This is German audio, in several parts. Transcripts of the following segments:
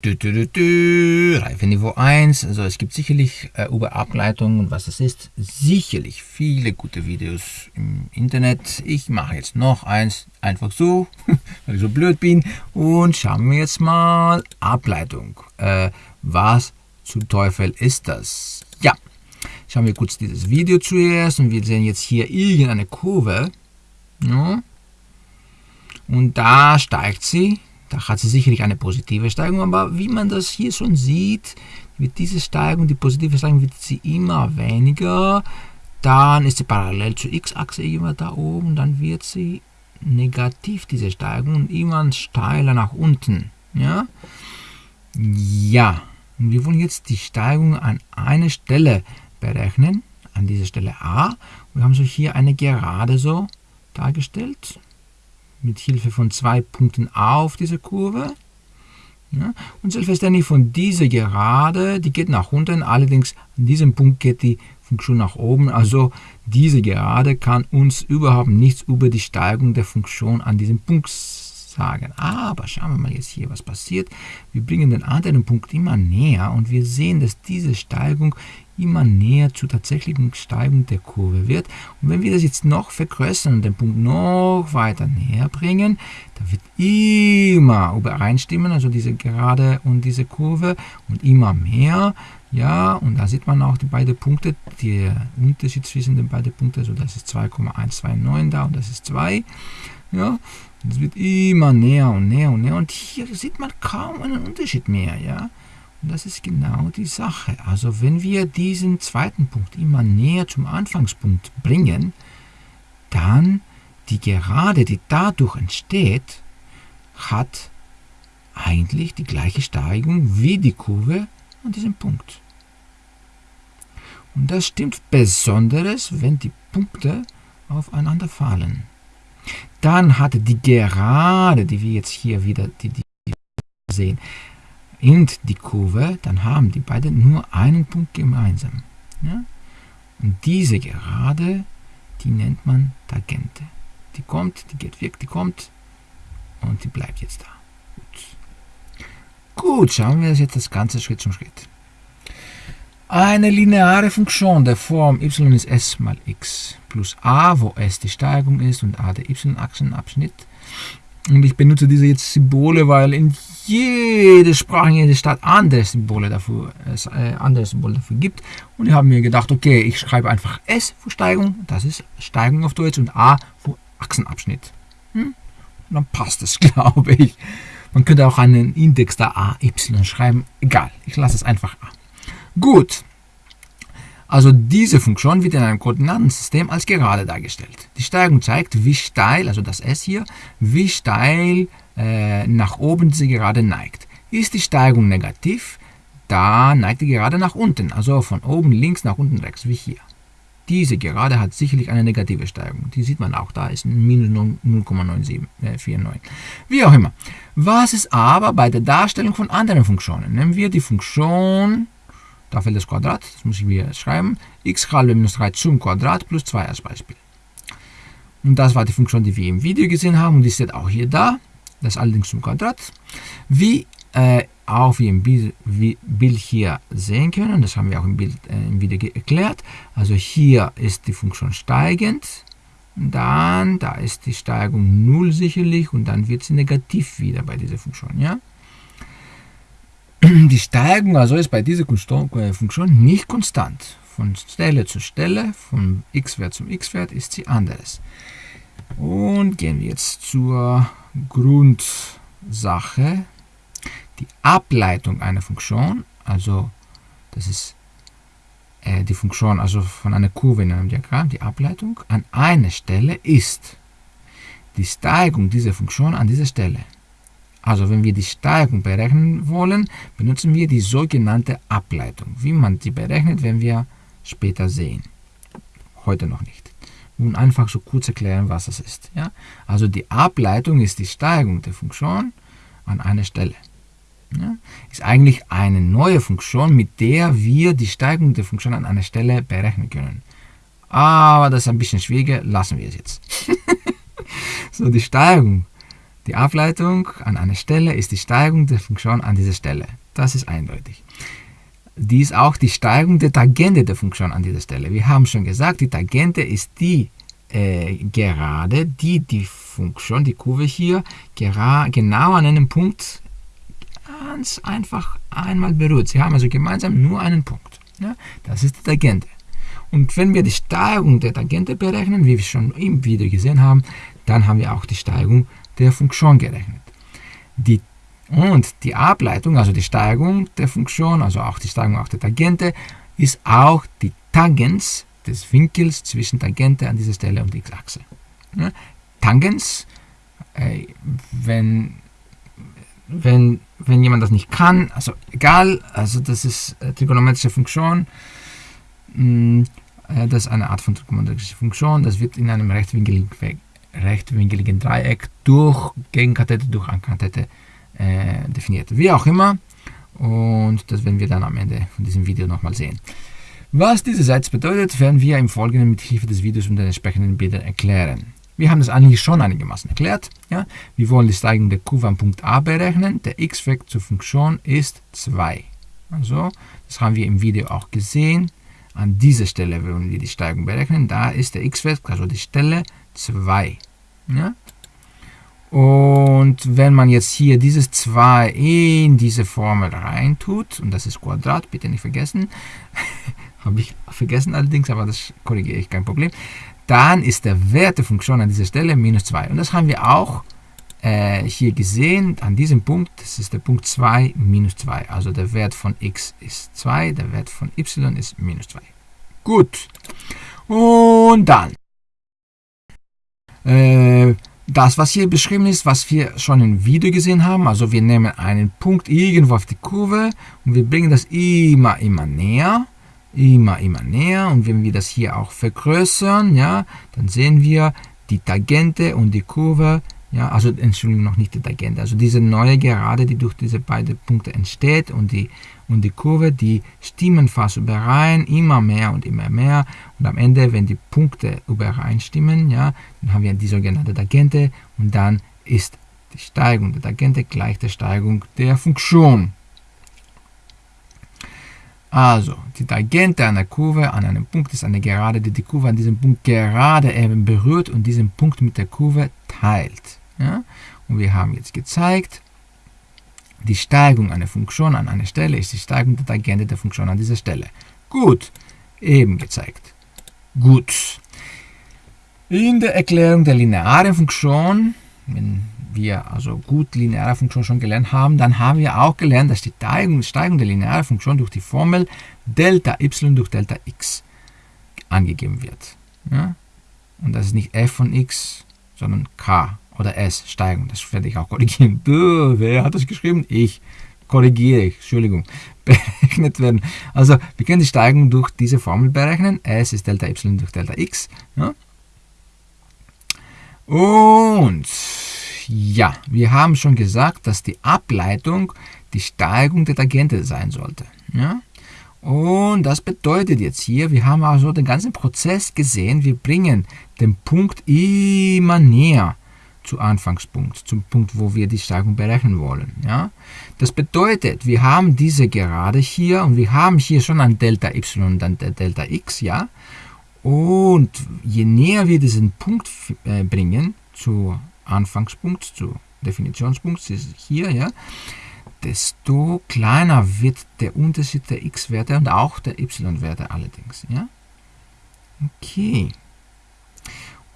Du, du, du, du, Reife Niveau 1, also es gibt sicherlich äh, über Ableitung und was es ist, sicherlich viele gute Videos im Internet. Ich mache jetzt noch eins, einfach so, weil ich so blöd bin und schauen wir jetzt mal Ableitung. Äh, was zum Teufel ist das? Ja, schauen wir kurz dieses Video zuerst und wir sehen jetzt hier irgendeine Kurve. Ja. Und da steigt sie da hat sie sicherlich eine positive Steigung, aber wie man das hier schon sieht, wird diese Steigung, die positive Steigung, wird sie immer weniger. Dann ist sie parallel zur x-Achse immer da oben, dann wird sie negativ, diese Steigung, und immer steiler nach unten. Ja, ja. und wir wollen jetzt die Steigung an einer Stelle berechnen, an dieser Stelle A. Wir haben so hier eine Gerade so dargestellt mit Hilfe von zwei Punkten auf diese Kurve. Ja, und selbstverständlich von dieser Gerade, die geht nach unten, allerdings an diesem Punkt geht die Funktion nach oben. Also diese Gerade kann uns überhaupt nichts über die Steigung der Funktion an diesem Punkt sagen. Aber schauen wir mal jetzt hier, was passiert. Wir bringen den anderen Punkt immer näher und wir sehen, dass diese Steigung immer näher zur tatsächlichen Steigung der Kurve wird. Und wenn wir das jetzt noch vergrößern und den Punkt noch weiter näher bringen, dann wird immer übereinstimmen, also diese Gerade und diese Kurve und immer mehr. Ja, und da sieht man auch die beiden Punkte, der Unterschied zwischen den beiden Punkten, also das ist 2,129 da und das ist 2. Ja, es wird immer näher und näher und näher und hier sieht man kaum einen Unterschied mehr. Ja, und das ist genau die Sache. Also wenn wir diesen zweiten Punkt immer näher zum Anfangspunkt bringen, dann die Gerade, die dadurch entsteht, hat eigentlich die gleiche Steigung wie die Kurve an diesem Punkt. Und das stimmt besonders, wenn die Punkte aufeinander fallen. Dann hat die Gerade, die wir jetzt hier wieder die, die sehen, und die Kurve, dann haben die beiden nur einen Punkt gemeinsam. Ja? Und diese Gerade, die nennt man Tangente. Die kommt, die geht weg, die kommt und die bleibt jetzt da. Gut, Gut schauen wir uns jetzt das Ganze Schritt zum Schritt. Eine lineare Funktion der Form y ist s mal x plus a, wo s die Steigung ist und a der y-Achsenabschnitt. Und ich benutze diese jetzt Symbole, weil in jede Sprache, in jeder Stadt andere Symbole dafür, äh, andere Symbole dafür gibt. Und ich habe mir gedacht, okay, ich schreibe einfach S für Steigung, das ist Steigung auf Deutsch, und A für Achsenabschnitt. Hm? Dann passt es, glaube ich. Man könnte auch einen Index da AY schreiben, egal, ich lasse es einfach A. Gut, also diese Funktion wird in einem Koordinatensystem als gerade dargestellt. Die Steigung zeigt, wie steil, also das S hier, wie steil äh, nach oben diese Gerade neigt. Ist die Steigung negativ, da neigt die Gerade nach unten, also von oben links nach unten rechts, wie hier. Diese Gerade hat sicherlich eine negative Steigung. Die sieht man auch, da ist minus 0,9749. Äh, wie auch immer. Was ist aber bei der Darstellung von anderen Funktionen? Nehmen wir die Funktion da fällt das Quadrat, das muss ich mir schreiben, x halbe minus 3 zum Quadrat plus 2 als Beispiel. Und das war die Funktion, die wir im Video gesehen haben und die steht auch hier da, das allerdings zum Quadrat. Wie äh, auch wir im Bild hier sehen können, das haben wir auch im, Bild, äh, im Video erklärt, also hier ist die Funktion steigend, dann, da ist die Steigung 0 sicherlich und dann wird sie negativ wieder bei dieser Funktion. Ja? Die Steigung also ist bei dieser Funktion nicht konstant. Von Stelle zu Stelle, vom x-Wert zum x-Wert ist sie anders. Und gehen wir jetzt zur Grundsache. Die Ableitung einer Funktion, also das ist äh, die Funktion also von einer Kurve in einem Diagramm, die Ableitung an einer Stelle ist die Steigung dieser Funktion an dieser Stelle. Also wenn wir die Steigung berechnen wollen, benutzen wir die sogenannte Ableitung. Wie man die berechnet, werden wir später sehen. Heute noch nicht. Und einfach so kurz erklären, was das ist. Ja? Also die Ableitung ist die Steigung der Funktion an einer Stelle. Ja? Ist eigentlich eine neue Funktion, mit der wir die Steigung der Funktion an einer Stelle berechnen können. Aber das ist ein bisschen schwieriger, lassen wir es jetzt. so, die Steigung Die Ableitung an einer Stelle ist die Steigung der Funktion an dieser Stelle. Das ist eindeutig. Die ist auch die Steigung der Tangente der Funktion an dieser Stelle. Wir haben schon gesagt, die Tangente ist die äh, Gerade, die die Funktion, die Kurve hier, genau an einem Punkt ganz einfach einmal berührt. Sie haben also gemeinsam nur einen Punkt. Ja? Das ist die Tangente. Und wenn wir die Steigung der Tangente berechnen, wie wir schon im Video gesehen haben, dann haben wir auch die Steigung der Funktion gerechnet. Die, und die Ableitung, also die Steigung der Funktion, also auch die Steigung auch der Tangente, ist auch die Tangens des Winkels zwischen Tangente an dieser Stelle und x-Achse. Ja, Tangens, äh, wenn, wenn, wenn jemand das nicht kann, also egal, also das ist äh, trigonometrische Funktion, mh, mm, äh, das ist eine Art von trigonometrischer Funktion, das wird in einem rechtwinkeligen, rechtwinkeligen Dreieck durch Gegenkathete, durch Ankathete äh, definiert. Wie auch immer, und das werden wir dann am Ende von diesem Video nochmal sehen. Was dieser Satz bedeutet, werden wir im Folgenden mit Hilfe des Videos und den entsprechenden Bildern erklären. Wir haben das eigentlich schon einigermaßen erklärt. Ja? Wir wollen die Steigung der Kurve am Punkt A berechnen. Der x-Wert zur Funktion ist 2. Also, das haben wir im Video auch gesehen. An dieser Stelle wollen wir die Steigung berechnen. Da ist der x-Wert, also die Stelle 2. Ja? Und wenn man jetzt hier dieses 2 in diese Formel reintut, und das ist Quadrat, bitte nicht vergessen, habe ich vergessen allerdings, aber das korrigiere ich, kein Problem. Dann ist der Wert der Funktion an dieser Stelle minus 2. Und das haben wir auch äh, hier gesehen, an diesem Punkt, das ist der Punkt 2 minus 2. Also der Wert von x ist 2, der Wert von y ist minus 2. Gut. Und dann. Äh, das, was hier beschrieben ist, was wir schon im Video gesehen haben, also wir nehmen einen Punkt irgendwo auf die Kurve und wir bringen das immer, immer näher immer, immer näher. Und wenn wir das hier auch vergrößern, ja, dann sehen wir die Tangente und die Kurve, ja, also Entschuldigung, noch nicht die Tangente, also diese neue Gerade, die durch diese beiden Punkte entsteht und die, und die Kurve, die stimmen fast überein, immer mehr und immer mehr. Und am Ende, wenn die Punkte übereinstimmen, ja, dann haben wir die sogenannte Tangente und dann ist die Steigung der Tangente gleich der Steigung der Funktion. Also, die Tangente einer Kurve an einem Punkt ist eine Gerade, die die Kurve an diesem Punkt gerade eben berührt und diesen Punkt mit der Kurve teilt. Ja? Und wir haben jetzt gezeigt, die Steigung einer Funktion an einer Stelle ist die Steigung der Tangente der Funktion an dieser Stelle. Gut, eben gezeigt. Gut. In der Erklärung der linearen Funktion, wenn wir also gut lineare Funktion schon gelernt haben, dann haben wir auch gelernt, dass die Steigung der linearen Funktion durch die Formel Delta y durch Delta x angegeben wird. Ja? Und das ist nicht f von x, sondern k oder s, Steigung. Das werde ich auch korrigieren. Duh, wer hat das geschrieben? Ich. Korrigiere ich, Entschuldigung. Berechnet werden. Also, wir können die Steigung durch diese Formel berechnen. s ist Delta y durch Delta x. Ja? Und ja, wir haben schon gesagt, dass die Ableitung die Steigung der Tangente sein sollte. Ja? Und das bedeutet jetzt hier, wir haben also den ganzen Prozess gesehen, wir bringen den Punkt immer näher zu Anfangspunkt, zum Punkt, wo wir die Steigung berechnen wollen. Ja? Das bedeutet, wir haben diese Gerade hier und wir haben hier schon ein Delta y und ein Delta x, ja. Und je näher wir diesen Punkt äh, bringen zu Anfangspunkt zu Definitionspunkt ist hier, ja, desto kleiner wird der Unterschied der x-Werte und auch der y-Werte allerdings. Ja? Okay.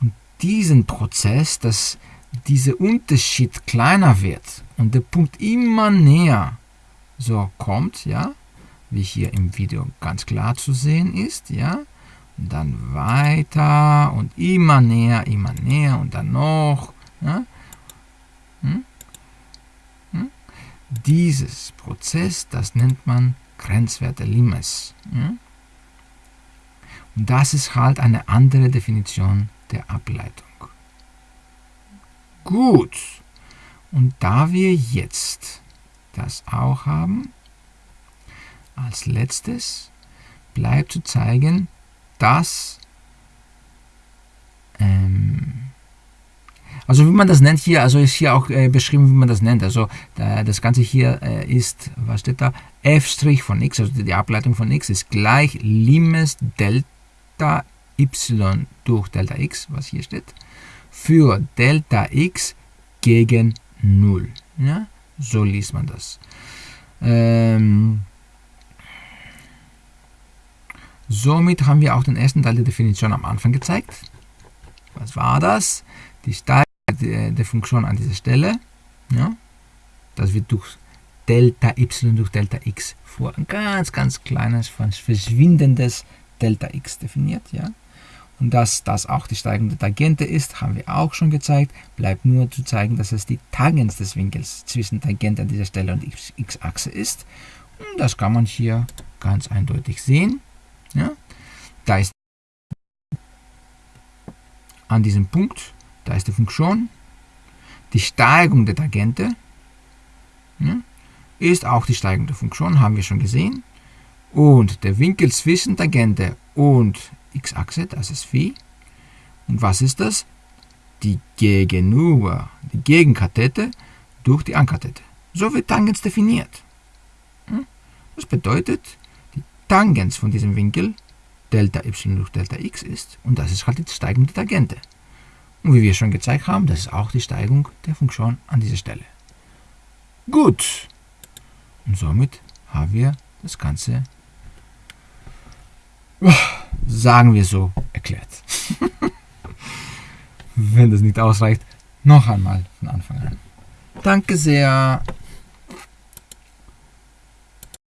Und diesen Prozess, dass dieser Unterschied kleiner wird und der Punkt immer näher so kommt, ja, wie hier im Video ganz klar zu sehen ist, ja, und dann weiter und immer näher, immer näher und dann noch ja? Hm? Hm? Dieses Prozess, das nennt man Grenzwerte Limes. Ja? Und das ist halt eine andere Definition der Ableitung. Gut. Und da wir jetzt das auch haben, als letztes bleibt zu zeigen, dass ähm, Also wie man das nennt hier, also ist hier auch äh, beschrieben, wie man das nennt. Also äh, das Ganze hier äh, ist, was steht da? f' von x, also die Ableitung von x ist gleich Limes Delta y durch Delta x, was hier steht, für Delta x gegen 0. Ja? So liest man das. Ähm, somit haben wir auch den ersten Teil der Definition am Anfang gezeigt. Was war das? Die Steigerung der Funktion an dieser Stelle. Ja? Das wird durch Delta y durch Delta x vor ein ganz, ganz kleines, verschwindendes Delta x definiert. Ja? Und dass das auch die steigende Tangente ist, haben wir auch schon gezeigt. Bleibt nur zu zeigen, dass es die Tangens des Winkels zwischen Tangente an dieser Stelle und x-Achse ist. Und das kann man hier ganz eindeutig sehen. Ja? Da ist an diesem Punkt, da ist die Funktion, die Steigung der Tangente ja, ist auch die Steigung der Funktion, haben wir schon gesehen. Und der Winkel zwischen Tangente und x-Achse, das ist phi. Und was ist das? Die Gegenüber, die Gegenkathete durch die Ankathete. So wird Tangens definiert. Das bedeutet, die Tangens von diesem Winkel Delta y durch Delta x ist und das ist halt die Steigung der Tangente. Und wie wir schon gezeigt haben, das ist auch die Steigung der Funktion an dieser Stelle. Gut. Und somit haben wir das Ganze sagen wir so, erklärt. Wenn das nicht ausreicht, noch einmal von Anfang an. Danke sehr.